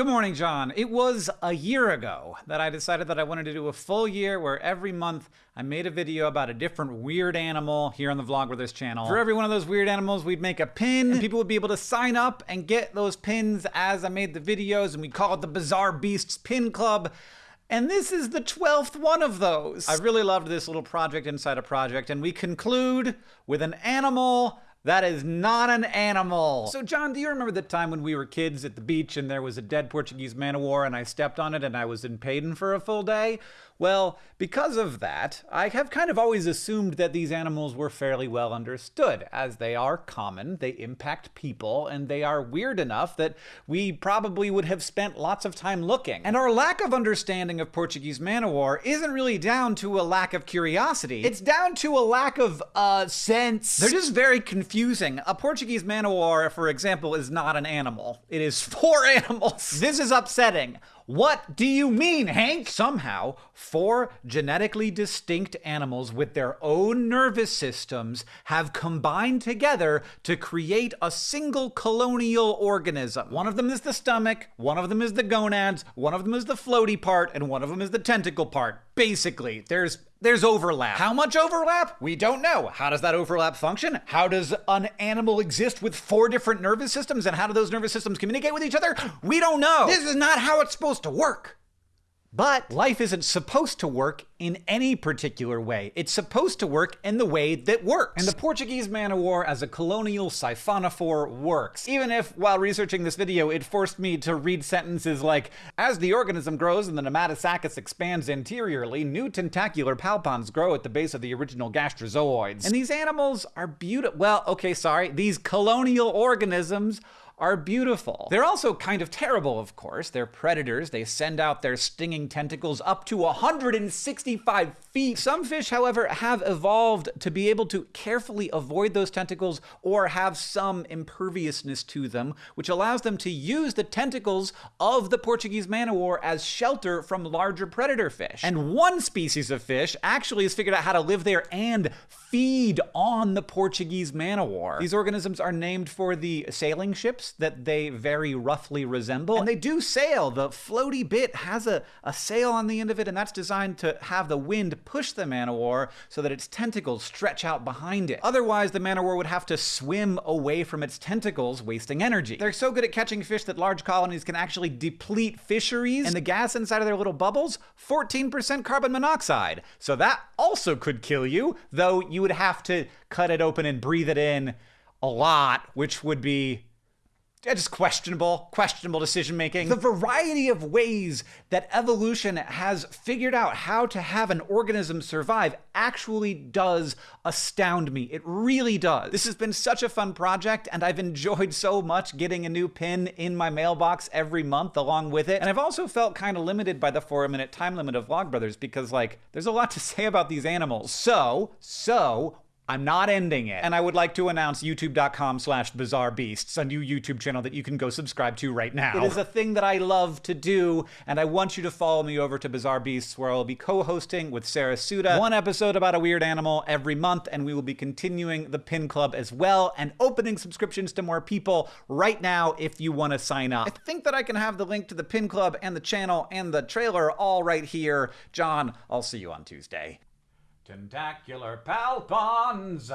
Good morning, John. It was a year ago that I decided that I wanted to do a full year where every month I made a video about a different weird animal here on the Vlogbrothers channel. For every one of those weird animals, we'd make a pin, and people would be able to sign up and get those pins as I made the videos, and we call it the Bizarre Beasts Pin Club. And this is the 12th one of those. I really loved this little project inside a project, and we conclude with an animal that is not an animal. So, John, do you remember the time when we were kids at the beach and there was a dead Portuguese man o' war and I stepped on it and I was in Paden for a full day? Well, because of that, I have kind of always assumed that these animals were fairly well understood, as they are common, they impact people, and they are weird enough that we probably would have spent lots of time looking. And our lack of understanding of Portuguese man o' war isn't really down to a lack of curiosity. It's down to a lack of, uh, sense. They're just very confusing. A Portuguese man o' war, for example, is not an animal. It is four animals. This is upsetting. What do you mean, Hank? Somehow, four genetically distinct animals with their own nervous systems have combined together to create a single colonial organism. One of them is the stomach, one of them is the gonads, one of them is the floaty part, and one of them is the tentacle part. Basically, there's there's overlap. How much overlap? We don't know. How does that overlap function? How does an animal exist with four different nervous systems and how do those nervous systems communicate with each other? We don't know. This is not how it's supposed to work. But life isn't supposed to work in any particular way. It's supposed to work in the way that works. And the Portuguese man of war as a colonial siphonophore works. Even if, while researching this video, it forced me to read sentences like, as the organism grows and the pneumatosaccus expands anteriorly, new tentacular palpons grow at the base of the original gastrozooids. And these animals are beautiful. Well, okay, sorry. These colonial organisms are beautiful. They're also kind of terrible, of course. They're predators. They send out their stinging tentacles up to 165 feet. Some fish, however, have evolved to be able to carefully avoid those tentacles or have some imperviousness to them, which allows them to use the tentacles of the Portuguese man o' war as shelter from larger predator fish. And one species of fish actually has figured out how to live there and feed on the Portuguese man o' war. These organisms are named for the sailing ships that they very roughly resemble. And they do sail. The floaty bit has a, a sail on the end of it, and that's designed to have the wind push the man o' war so that its tentacles stretch out behind it. Otherwise, the man o' war would have to swim away from its tentacles, wasting energy. They're so good at catching fish that large colonies can actually deplete fisheries, and the gas inside of their little bubbles, 14% carbon monoxide. So that also could kill you, though you would have to cut it open and breathe it in a lot, which would be just questionable, questionable decision making. The variety of ways that evolution has figured out how to have an organism survive actually does astound me. It really does. This has been such a fun project, and I've enjoyed so much getting a new pin in my mailbox every month along with it. And I've also felt kind of limited by the four minute time limit of Vlogbrothers because, like, there's a lot to say about these animals. So, so, I'm not ending it. And I would like to announce youtube.com slash bizarre beasts, a new YouTube channel that you can go subscribe to right now. It is a thing that I love to do, and I want you to follow me over to Bizarre Beasts, where I will be co-hosting with Sarah Suda one episode about a weird animal every month, and we will be continuing the Pin Club as well, and opening subscriptions to more people right now if you want to sign up. I think that I can have the link to the Pin Club and the channel and the trailer all right here. John, I'll see you on Tuesday. Tentacular palpons!